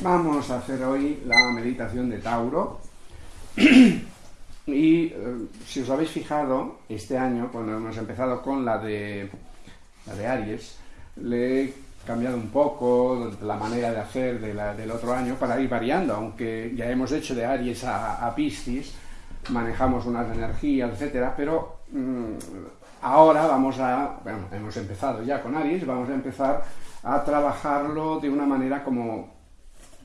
Vamos a hacer hoy la meditación de Tauro. Y eh, si os habéis fijado, este año, cuando hemos empezado con la de, la de Aries, le he cambiado un poco la manera de hacer del otro año para ir variando, aunque ya hemos hecho de Aries a, a Piscis, manejamos unas energías, etcétera, pero mm, ahora vamos a, bueno, hemos empezado ya con Aries, vamos a empezar a trabajarlo de una manera como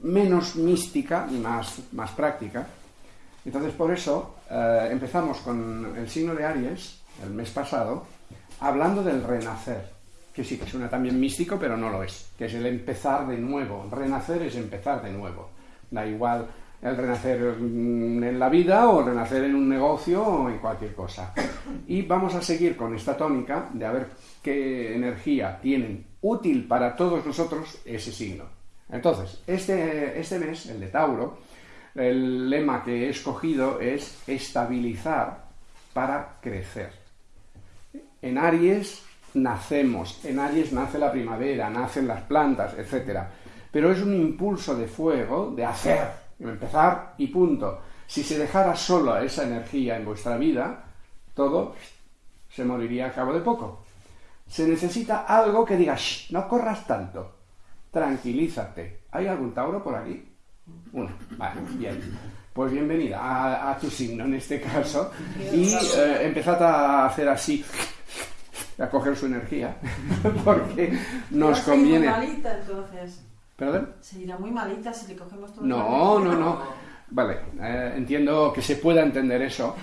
menos mística y más, más práctica. Entonces, por eso eh, empezamos con el signo de Aries, el mes pasado, hablando del renacer, que sí que suena también místico, pero no lo es, que es el empezar de nuevo. Renacer es empezar de nuevo. Da igual el renacer mm, en la vida o renacer en un negocio o en cualquier cosa. Y vamos a seguir con esta tónica de a ver qué energía tienen útil para todos nosotros ese signo. Entonces, este, este mes, el de Tauro, el lema que he escogido es estabilizar para crecer. En Aries nacemos, en Aries nace la primavera, nacen las plantas, etc. Pero es un impulso de fuego, de hacer, empezar y punto. Si se dejara solo esa energía en vuestra vida, todo se moriría a cabo de poco. Se necesita algo que diga, no corras tanto, tranquilízate. ¿Hay algún Tauro por aquí? Una. Vale, bien. Pues bienvenida a, tu signo en este caso. Y eh, empezad a hacer así, a coger su energía, porque nos conviene. muy malita entonces. ¿Perdón? Se irá muy malita si le cogemos todo No, no, no. Vale, eh, entiendo que se pueda entender eso,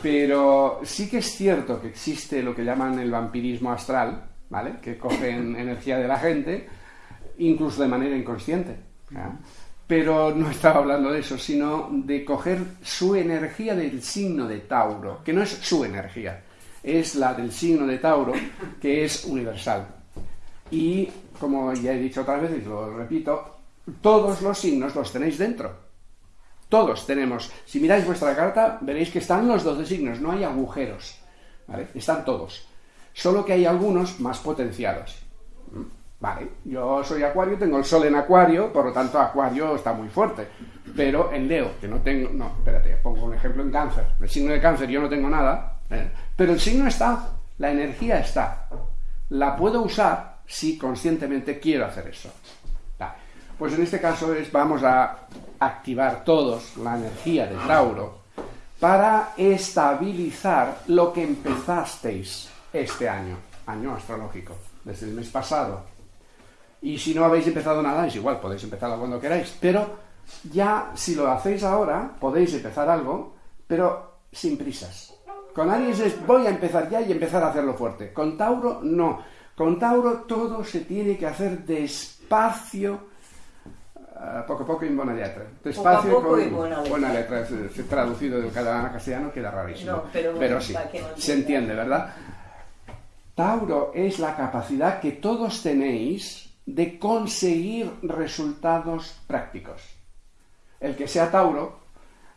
pero sí que es cierto que existe lo que llaman el vampirismo astral, ¿vale? Que cogen energía de la gente, incluso de manera inconsciente. Pero no estaba hablando de eso, sino de coger su energía del signo de Tauro, que no es su energía, es la del signo de Tauro, que es universal. Y, como ya he dicho otras veces, lo repito, todos los signos los tenéis dentro. Todos tenemos. Si miráis vuestra carta, veréis que están los 12 signos, no hay agujeros. Están todos. Solo que hay algunos más potenciados. Vale, yo soy acuario, tengo el sol en acuario, por lo tanto acuario está muy fuerte. Pero en Leo, que no tengo, no, espérate, pongo un ejemplo en cáncer. El signo de cáncer yo no tengo nada, eh, pero el signo está, la energía está. La puedo usar si conscientemente quiero hacer eso. Pues en este caso es, vamos a activar todos la energía de Tauro para estabilizar lo que empezasteis este año, año astrológico, desde el mes pasado y si no habéis empezado nada, es igual, podéis empezarlo cuando queráis. Pero ya, si lo hacéis ahora, podéis empezar algo, pero sin prisas. Con Aries es voy a empezar ya y empezar a hacerlo fuerte. Con Tauro, no. Con Tauro todo se tiene que hacer despacio, uh, poco a poco y en buena letra. Despacio poco con buena letra. buena letra. traducido del catalán a castellano queda rarísimo. pero, sí, se entiende, ¿verdad? Tauro es la capacidad que todos tenéis de conseguir resultados prácticos. El que sea Tauro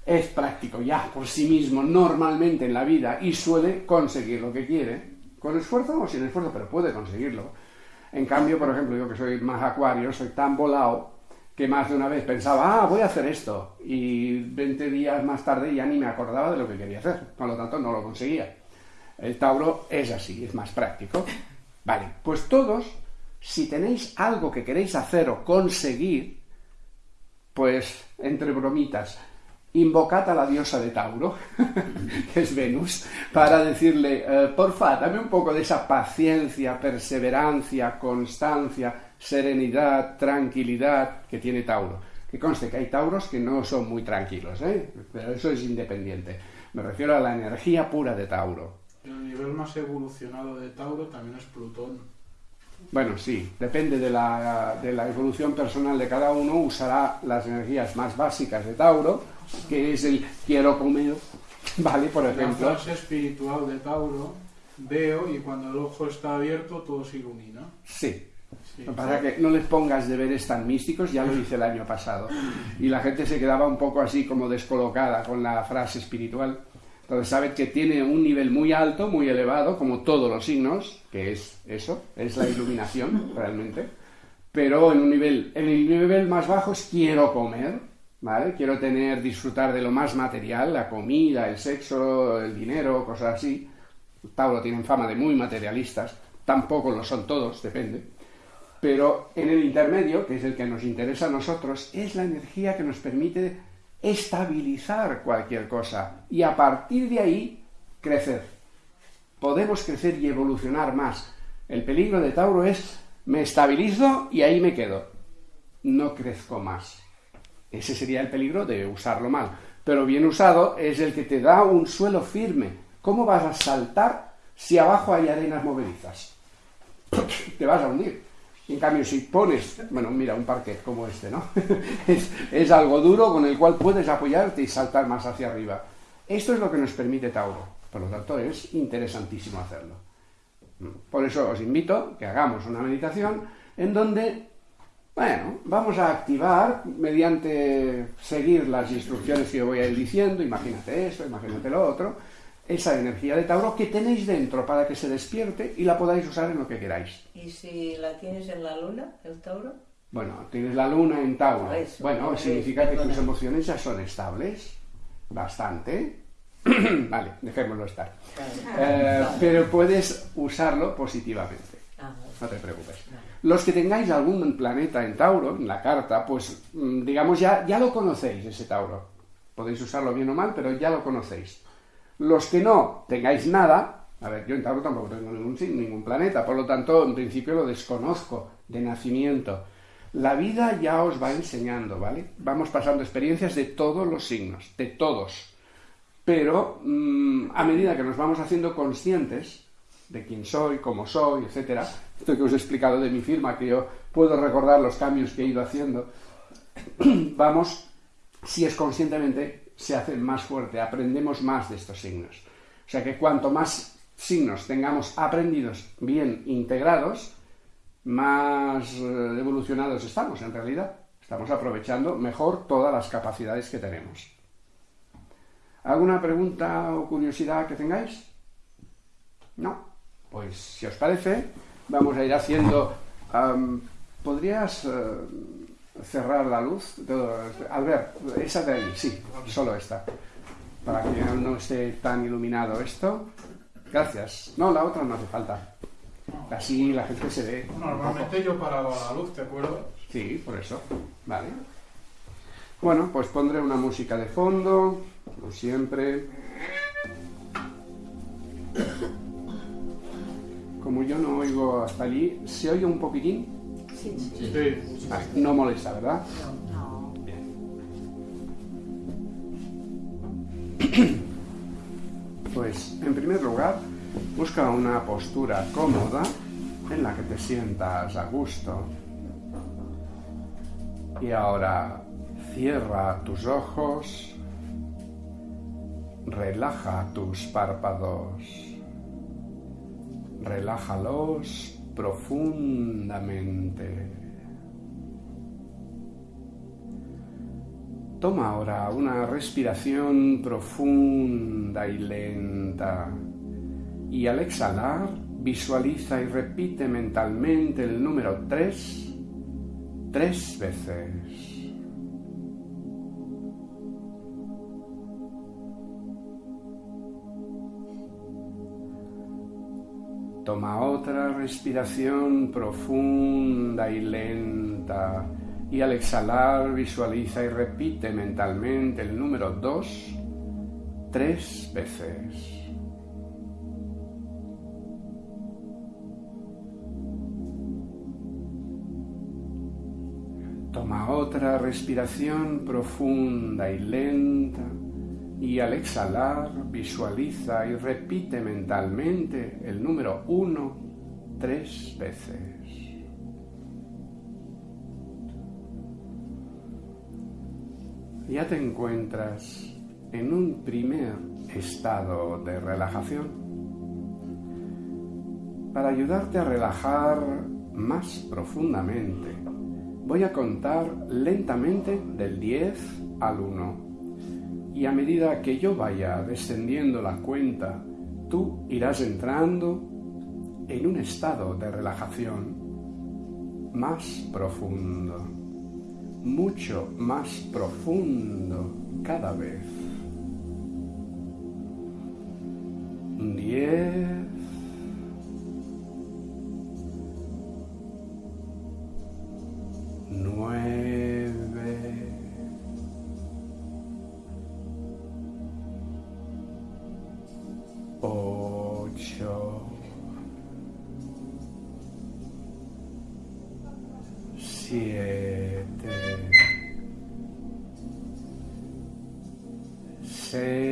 es práctico ya por sí mismo normalmente en la vida y suele conseguir lo que quiere, con esfuerzo o sin esfuerzo, pero puede conseguirlo. En cambio, por ejemplo, yo que soy más acuario, soy tan volado que más de una vez pensaba, ah, voy a hacer esto, y 20 días más tarde ya ni me acordaba de lo que quería hacer, por lo tanto no lo conseguía. El Tauro es así, es más práctico. Vale, pues todos si tenéis algo que queréis hacer o conseguir, pues entre bromitas, invocad a la diosa de Tauro, que es Venus, para decirle, eh, porfa, dame un poco de esa paciencia, perseverancia, constancia, serenidad, tranquilidad que tiene Tauro. Que conste que hay Tauros que no son muy tranquilos, ¿eh? pero eso es independiente. Me refiero a la energía pura de Tauro. El nivel más evolucionado de Tauro también es Plutón. Bueno, sí, depende de la, de la, evolución personal de cada uno, usará las energías más básicas de Tauro, que es el quiero comer, ¿vale? Por ejemplo. La fase espiritual de Tauro, veo y cuando el ojo está abierto todo se ilumina. Sí. sí. Es que no les pongas deberes tan místicos, ya lo hice el año pasado. Y la gente se quedaba un poco así como descolocada con la frase espiritual. Entonces sabes que tiene un nivel muy alto, muy elevado, como todos los signos, que es eso, es la iluminación realmente, pero en un nivel, en el nivel más bajo es quiero comer, ¿vale? Quiero tener, disfrutar de lo más material, la comida, el sexo, el dinero, cosas así. Tauro tienen fama de muy materialistas, tampoco lo son todos, depende. Pero en el intermedio, que es el que nos interesa a nosotros, es la energía que nos permite estabilizar cualquier cosa y a partir de ahí crecer. Podemos crecer y evolucionar más. El peligro de Tauro es me estabilizo y ahí me quedo. No crezco más. Ese sería el peligro de usarlo mal. Pero bien usado es el que te da un suelo firme. ¿Cómo vas a saltar si abajo hay arenas movedizas? te vas a hundir. En cambio, si pones, bueno, mira, un parquet como este, ¿no? es, algo duro con el cual puedes apoyarte y saltar más hacia arriba. Esto es lo que nos permite Tauro. Por lo tanto, es interesantísimo hacerlo. Por eso os invito que hagamos una meditación en donde, bueno, vamos a activar mediante seguir las instrucciones que yo voy a ir diciendo, imagínate esto, imagínate lo otro, esa energía de Tauro que tenéis dentro para que se despierte y la podáis usar en lo que queráis. ¿Y si la tienes en la luna, el Tauro? Bueno, tienes la luna en Tauro. bueno, significa que tus emociones ya son estables, bastante, vale, dejémoslo estar. Eh, pero puedes usarlo positivamente. Ah, no te preocupes. Los que tengáis algún planeta en Tauro, en la carta, pues mm, digamos ya, ya lo conocéis, ese Tauro. Podéis usarlo bien o mal, pero ya lo conocéis. Los que no tengáis nada, a ver, yo en Tauro tampoco tengo ningún, ningún planeta, por lo tanto, en principio lo desconozco de nacimiento. La vida ya os va enseñando, ¿vale? Vamos pasando experiencias de todos los signos, de todos pero mm, a medida que nos vamos haciendo conscientes de quién soy, cómo soy, etcétera, esto que os he explicado de mi firma, que yo puedo recordar los cambios que he ido haciendo, vamos, si es conscientemente, se hace más fuerte, aprendemos más de estos signos. O sea que cuanto más signos tengamos aprendidos, bien integrados, más eh, evolucionados estamos en realidad. Estamos aprovechando mejor todas las capacidades que tenemos. ¿Alguna pregunta o curiosidad que tengáis? No. Pues si os parece, vamos a ir haciendo... ¿Podrías eh, cerrar la luz? Albert, esa de ahí, sí, solo esta. Para que no esté tan iluminado esto. Gracias. No, la otra no hace falta. Así la gente se ve. Normalmente yo paraba la luz, ¿te acuerdas? Sí, por eso. Vale. Bueno, pues pondré una música de fondo como siempre. Como yo no oigo hasta allí, ¿se oye un poquitín? Sí, no molesta, ¿verdad? No. Bien. Pues, en primer lugar, busca una postura cómoda en la que te sientas a gusto. Y ahora cierra tus ojos Relaja tus párpados. Relájalos profundamente. Toma ahora una respiración profunda y lenta y al exhalar visualiza y repite mentalmente el número 3 tres veces. Toma otra respiración profunda y lenta y al exhalar visualiza y repite mentalmente el número 2 tres veces. Toma otra respiración profunda y lenta y al exhalar visualiza y repite mentalmente el número 1 tres veces. Ya te encuentras en un primer estado de relajación. Para ayudarte a relajar más profundamente, voy a contar lentamente del 10 al 1 y a medida que yo vaya descendiendo la cuenta, tú irás entrando en un estado de relajación más profundo, mucho más profundo cada vez. 10 9 siete. Sei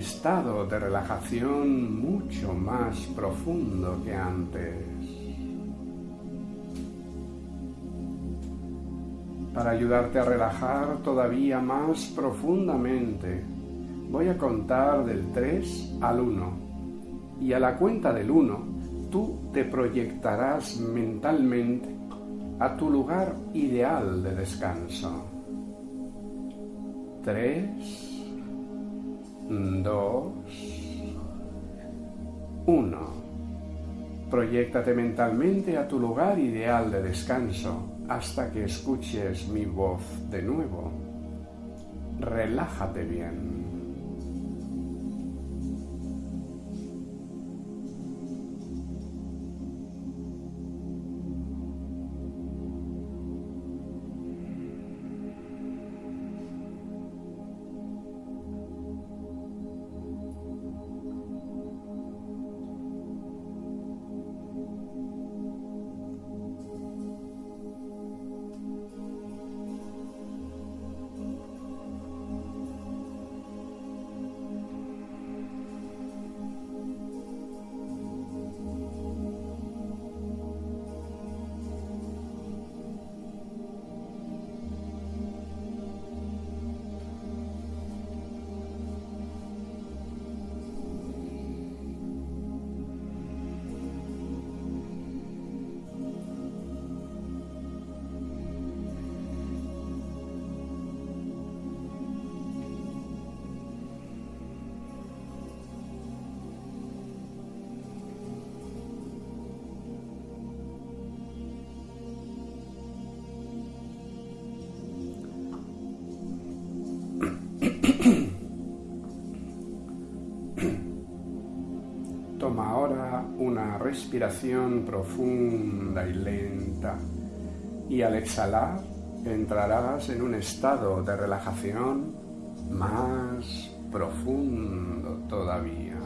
estado de relajación mucho más profundo que antes. Para ayudarte a relajar todavía más profundamente, voy a contar del 3 al 1. Y a la cuenta del 1, tú te proyectarás mentalmente a tu lugar ideal de descanso. 3, 2, 1. Proyéctate mentalmente a tu lugar ideal de descanso hasta que escuches mi voz de nuevo. Relájate bien. Una respiración profunda y lenta y al exhalar entrarás en un estado de relajación más profundo todavía.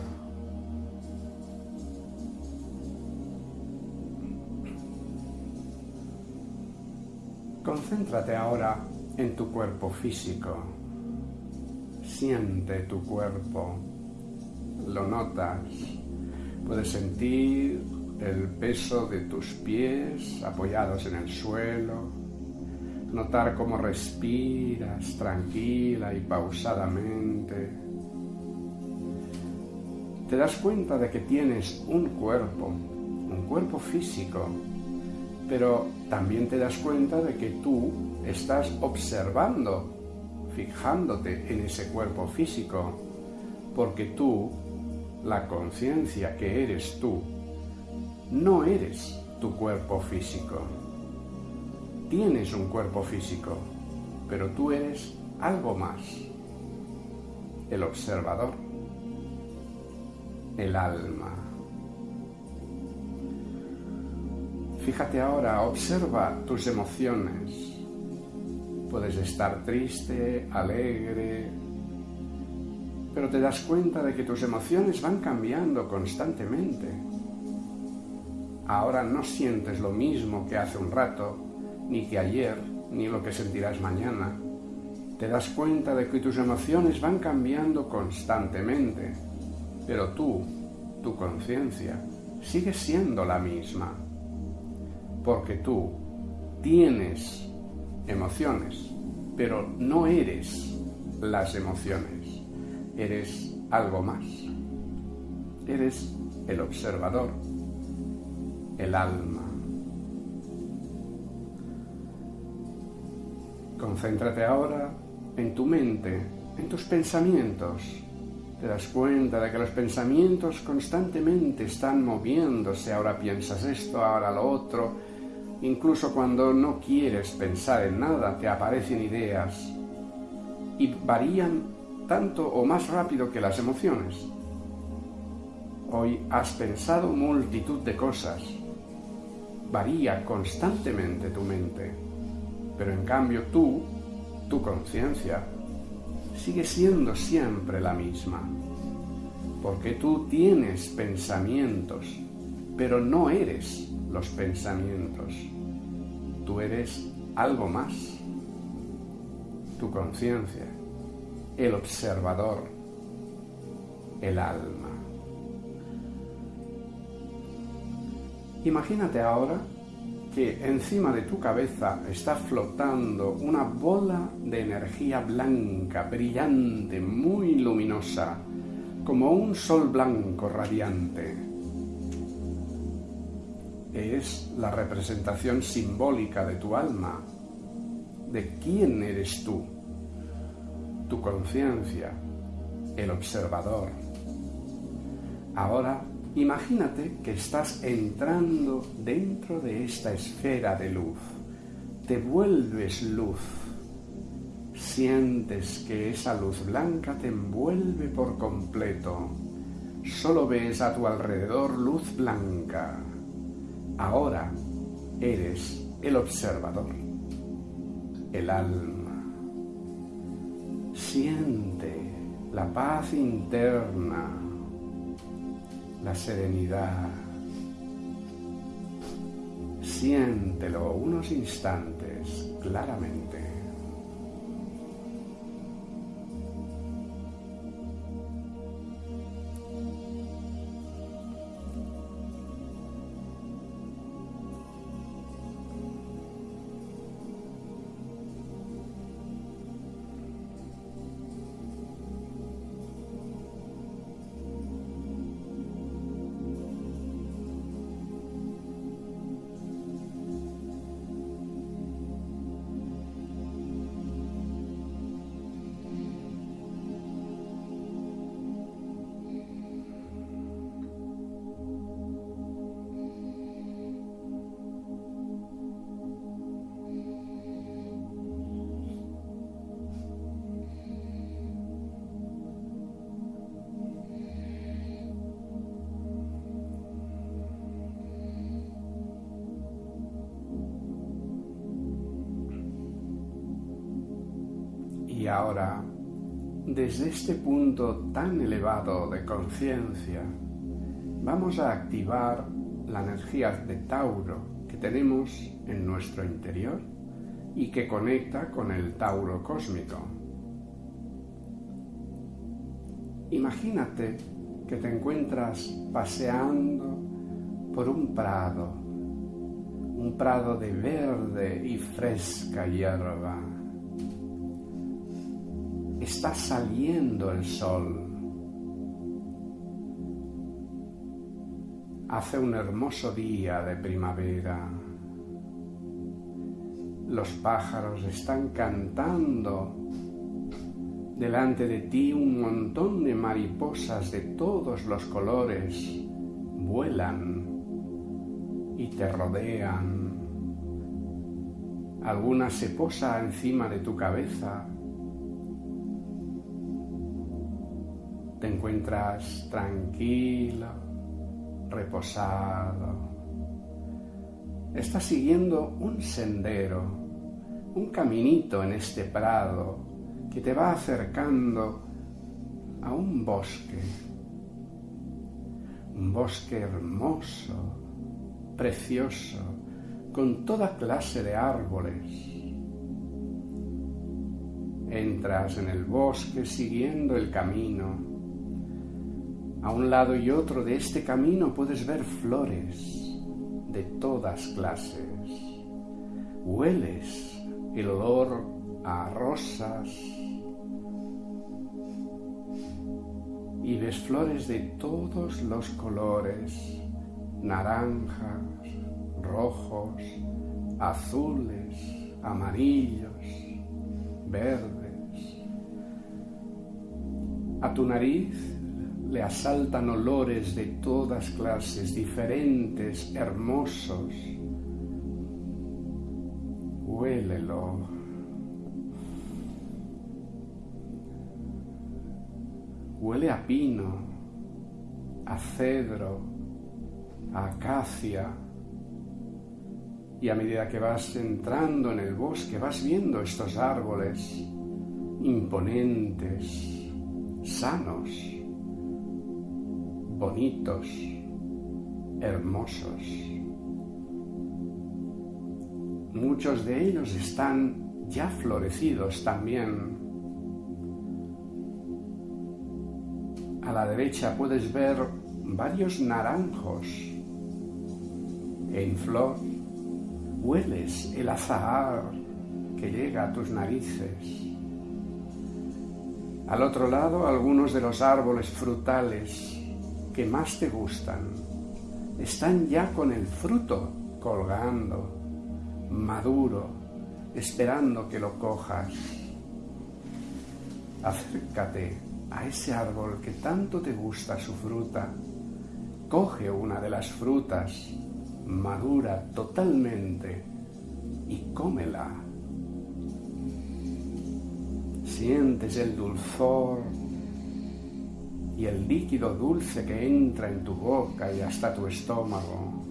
Concéntrate ahora en tu cuerpo físico. Siente tu cuerpo. Lo notas. Puedes sentir el peso de tus pies apoyados en el suelo. Notar cómo respiras tranquila y pausadamente. Te das cuenta de que tienes un cuerpo, un cuerpo físico, pero también te das cuenta de que tú estás observando, fijándote en ese cuerpo físico, porque tú, la conciencia que eres tú, no eres tu cuerpo físico. Tienes un cuerpo físico, pero tú eres algo más. El observador, el alma. Fíjate ahora, observa tus emociones. Puedes estar triste, alegre, pero te das cuenta de que tus emociones van cambiando constantemente. Ahora no sientes lo mismo que hace un rato, ni que ayer, ni lo que sentirás mañana. Te das cuenta de que tus emociones van cambiando constantemente, pero tú tu conciencia, sigue siendo la misma. Porque tú tienes emociones, pero no eres las emociones. Eres algo más. Eres el observador, el alma. Concéntrate ahora en tu mente, en tus pensamientos. Te das cuenta de que los pensamientos constantemente están moviéndose. Ahora piensas esto, ahora lo otro. Incluso cuando no quieres pensar en nada, te aparecen ideas y varían tanto o más rápido que las emociones. Hoy has pensado multitud de cosas. Varía constantemente tu mente, pero en cambio tú, tu conciencia, sigue siendo siempre la misma, porque tú tienes pensamientos, pero no eres los pensamientos. Tú eres algo más, tu conciencia, el observador, el alma. Imagínate ahora que encima de tu cabeza está flotando una bola de energía blanca, brillante, muy luminosa, como un sol blanco radiante. Es la representación simbólica de tu alma, de quién eres tú, tu conciencia, el observador. Ahora Imagínate que estás entrando dentro de esta esfera de luz. Te vuelves luz. Sientes que esa luz blanca te envuelve por completo. Solo ves a tu alrededor luz blanca. Ahora eres el observador, el alma. Siente la paz interna la serenidad. Siéntelo unos instantes claramente. Y ahora, desde este punto tan elevado de conciencia, vamos a activar la energía de Tauro que tenemos en nuestro interior y que conecta con el Tauro cósmico. Imagínate que te encuentras paseando por un prado, un prado de verde y fresca hierba está saliendo el sol. Hace un hermoso día de primavera. Los pájaros están cantando. Delante de ti un montón de mariposas de todos los colores vuelan y te rodean. Alguna se posa encima de tu cabeza te encuentras tranquilo, reposado. Estás siguiendo un sendero, un caminito en este prado que te va acercando a un bosque, un bosque hermoso, precioso, con toda clase de árboles. Entras en el bosque siguiendo el camino A un lado y otro de este camino puedes ver flores de todas clases. Hueles el olor a rosas y ves flores de todos los colores, naranjas, rojos, azules, amarillos, verdes. A tu nariz le asaltan olores de todas clases, diferentes, hermosos. Huélelo. Huele a pino, a cedro, a acacia. Y a medida que vas entrando en el bosque, vas viendo estos árboles imponentes, sanos, bonitos, hermosos. Muchos de ellos están ya florecidos también. A la derecha puedes ver varios naranjos en flor. Hueles el azahar que llega a tus narices. Al otro lado, algunos de los árboles frutales que más te gustan están ya con el fruto colgando, maduro, esperando que lo cojas. Acércate a ese árbol que tanto te gusta su fruta. Coge una de las frutas, madura totalmente, y cómela. Sientes el dulzor y el líquido dulce que entra en tu boca y hasta tu estómago,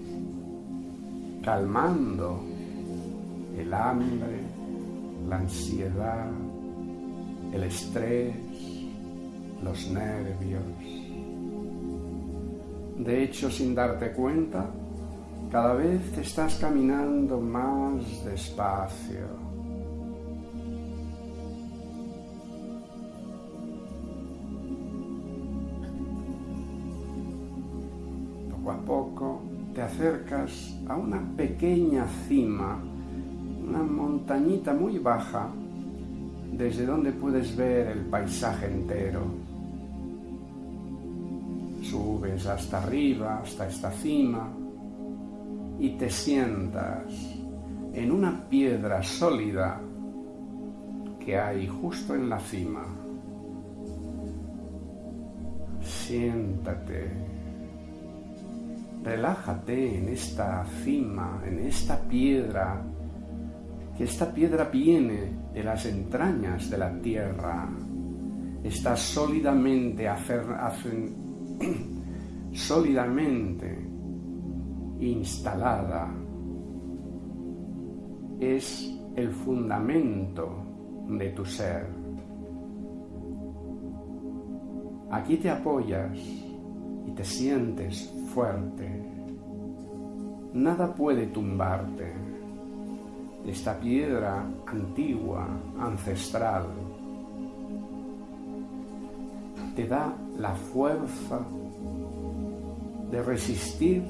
calmando el hambre, la ansiedad, el estrés, los nervios. De hecho, sin darte cuenta, cada vez te estás caminando más despacio acercas a una pequeña cima, una montañita muy baja, desde donde puedes ver el paisaje entero. Subes hasta arriba, hasta esta cima, y te sientas en una piedra sólida que hay justo en la cima. Siéntate relájate en esta cima, en esta piedra, que esta piedra viene de las entrañas de la tierra, está sólidamente, instalada, es el fundamento de tu ser. Aquí te apoyas y te sientes fuerte. Nada puede tumbarte. Esta piedra antigua, ancestral, te da la fuerza de resistir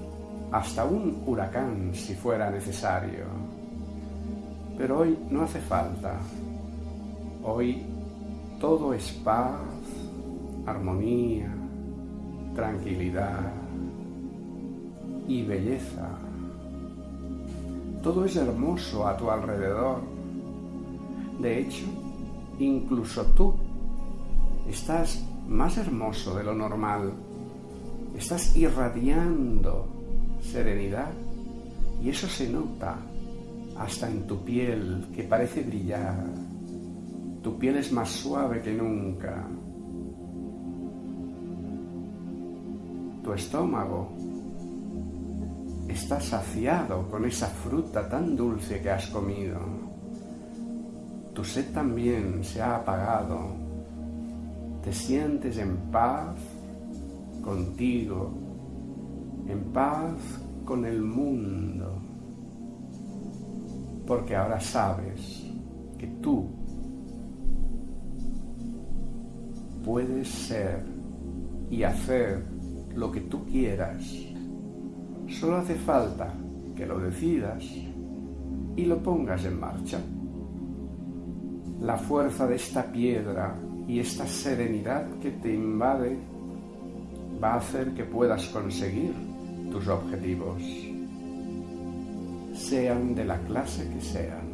hasta un huracán si fuera necesario. Pero hoy no hace falta. Hoy todo es paz, armonía, tranquilidad y belleza. Todo es hermoso a tu alrededor. De hecho, incluso tú estás más hermoso de lo normal. Estás irradiando serenidad y eso se nota hasta en tu piel que parece brillar. Tu piel es más suave que nunca. Tu estómago está saciado con esa fruta tan dulce que has comido. Tu sed también se ha apagado. Te sientes en paz contigo, en paz con el mundo, porque ahora sabes que tú puedes ser y hacer lo que tú quieras. Solo hace falta que lo decidas y lo pongas en marcha. La fuerza de esta piedra y esta serenidad que te invade va a hacer que puedas conseguir tus objetivos, sean de la clase que sean.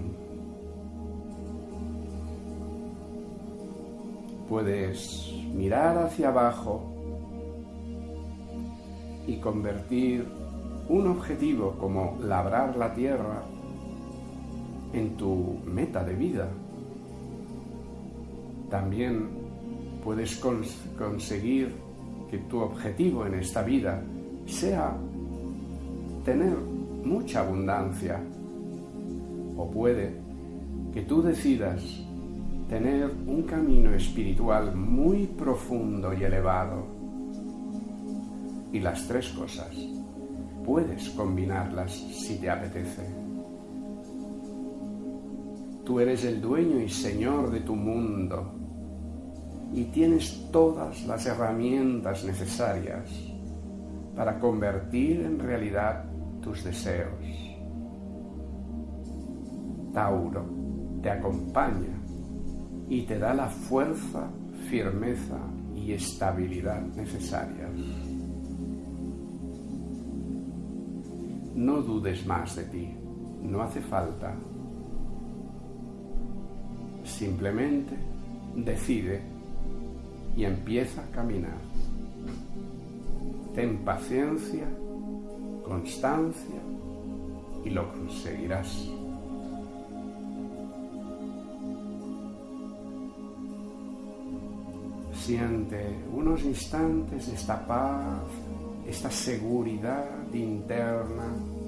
Puedes mirar hacia abajo y convertir un objetivo como labrar la tierra en tu meta de vida. También puedes conseguir que tu objetivo en esta vida sea tener mucha abundancia. O puede que tú decidas tener un camino espiritual muy profundo y elevado. Y las tres cosas puedes combinarlas si te apetece. Tú eres el dueño y señor de tu mundo y tienes todas las herramientas necesarias para convertir en realidad tus deseos. Tauro te acompaña y te da la fuerza, firmeza y estabilidad necesarias. No dudes más de ti, no hace falta. Simplemente decide y empieza a caminar. Ten paciencia, constancia y lo conseguirás. Siente unos instantes esta paz, esta seguridad interna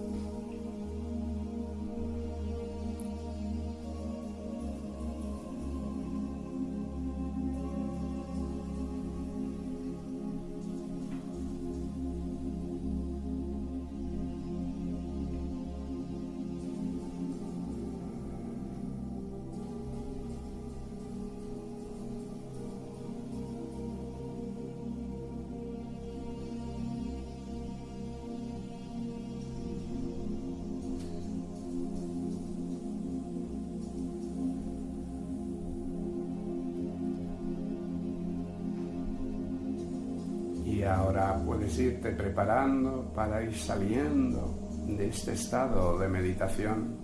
preparando para ir saliendo de este estado de meditación.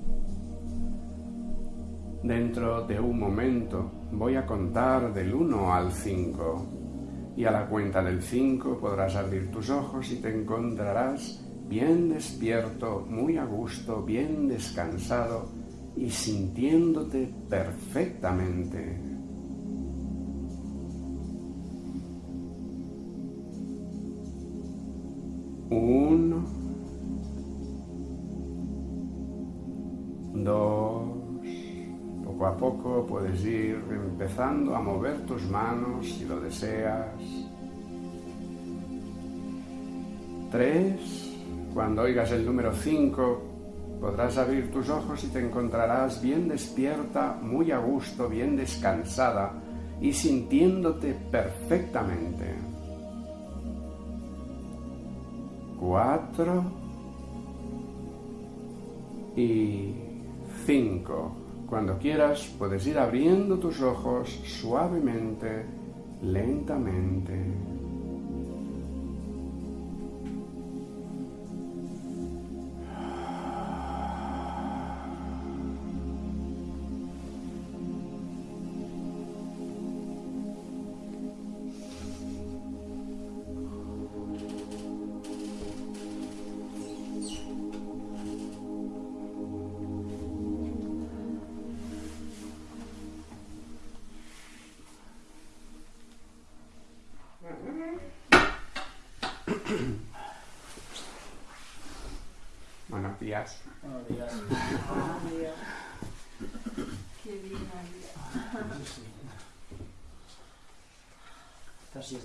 Dentro de un momento voy a contar del 1 al 5 y a la cuenta del 5 podrás abrir tus ojos y te encontrarás bien despierto, muy a gusto, bien descansado y sintiéndote perfectamente puedes ir empezando a mover tus manos si lo deseas. Tres. Cuando oigas el número cinco, podrás abrir tus ojos y te encontrarás bien despierta, muy a gusto, bien descansada y sintiéndote perfectamente cuatro y cinco. Cuando quieras puedes ir abriendo tus ojos suavemente, lentamente.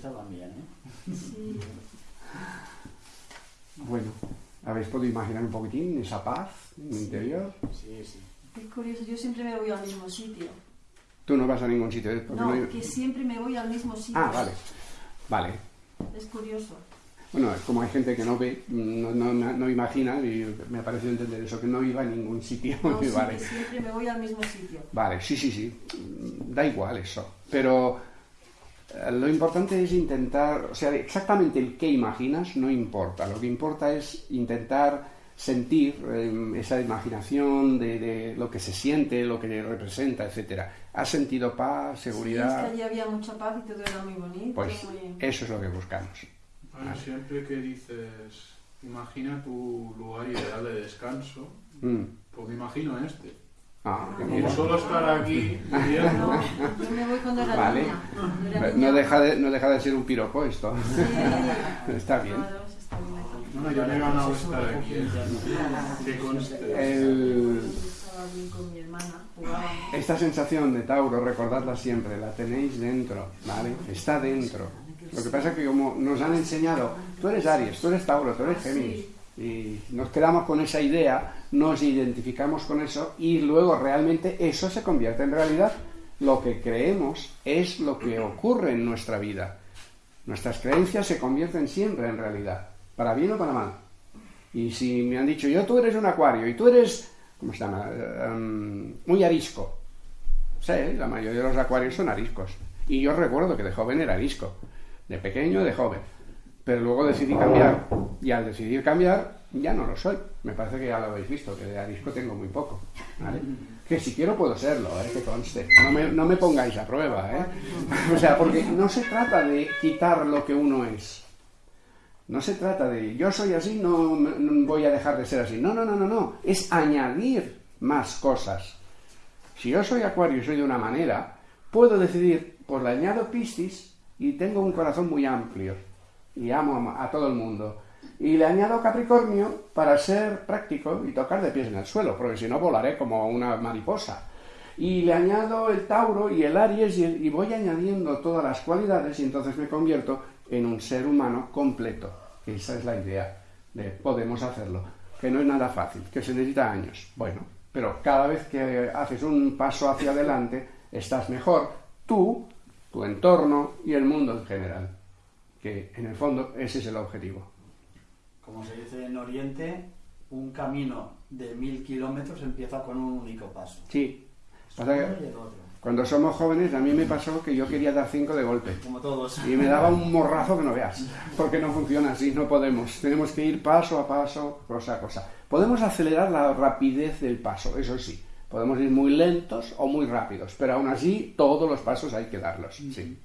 Estaban bien, ¿eh? Sí. Bueno, ¿habéis podido imaginar un poquitín esa paz en el interior? Sí, sí. Es curioso, yo siempre me voy al mismo sitio. Tú no vas a ningún sitio. ¿eh? Porque No, no hay- que siempre me voy al mismo sitio. Ah, vale. Vale. Es curioso. Bueno, es como hay gente que no ve, no, no, no imagina, y me ha parecido entender eso, que no iba a ningún sitio. No, sí, vale. que siempre me voy al mismo sitio. Vale, sí, sí, sí. Da igual eso. Pero lo importante es intentar, o sea, exactamente el que imaginas no importa. Lo que importa es intentar sentir eh, esa imaginación de, de lo que se siente, lo que representa, etcétera. ¿Has sentido paz, Sí, es seguridad? que allí había mucha paz y todo era muy bonito. Pues muy- eso es lo que buscamos. Bueno, siempre que dices, imagina tu lugar ideal de descanso, Mm. pues me imagino este. Ah, Como solo estar aquí viviendo, No, yo me voy cuando era Vale. niña. No deja, de, no deja de ser un piropo esto. Sí. Está bien. No, no, yo me he ganado estar aquí. Esta sensación de Tauro, recordadla siempre, la tenéis dentro, ¿vale? Está dentro. Lo que pasa es que como nos han enseñado, tú eres Aries, tú eres Tauro, tú eres Géminis, y nos quedamos con esa idea, nos identificamos con eso y luego realmente eso se convierte en realidad. Lo que creemos es lo que ocurre en nuestra vida. Nuestras creencias se convierten siempre en realidad, para bien o para mal. Y si me han dicho, yo tú eres un acuario y tú eres, ¿cómo se llama? Eh, em, muy arisco. Sí, la mayoría de los acuarios son ariscos. Y yo recuerdo que de joven era arisco. De pequeño, de joven. Pero luego decidí cambiar. Y al decidir cambiar, ya no lo soy. Me parece que ya lo habéis visto, que de arisco tengo muy poco. Que si quiero puedo serlo, ¿eh? que conste. No me, no me pongáis a prueba. ¿eh? o sea, porque no se trata de quitar lo que uno es. No se trata de yo soy así, no, no voy a dejar de ser así. No, no, no, no, no. Es añadir más cosas. Si yo soy acuario y soy de una manera, puedo decidir, pues le añado Piscis y tengo un corazón muy amplio y amo a, todo el mundo. Y le añado Capricornio para ser práctico y tocar de pies en el suelo, porque si no volaré como una mariposa. Y le añado el Tauro y el Aries y, voy añadiendo todas las cualidades y entonces me convierto en un ser humano completo. Esa es la idea de podemos hacerlo. Que no es nada fácil, que se necesita años. Bueno, pero cada vez que haces un paso hacia adelante, estás mejor tú, tu entorno y el mundo en general. Que en el fondo ese es el objetivo. Como se dice en Oriente, un camino de mil kilómetros empieza con un único paso. Sí. Cuando somos jóvenes a mí me pasó que yo quería dar cinco de golpe. Como todos. Y me daba un morrazo que no veas, porque no funciona así, no podemos. Tenemos que ir paso a paso, cosa a cosa. Podemos acelerar la rapidez del paso, eso sí. Podemos ir muy lentos o muy rápidos, pero aún así todos los pasos hay que darlos. Sí.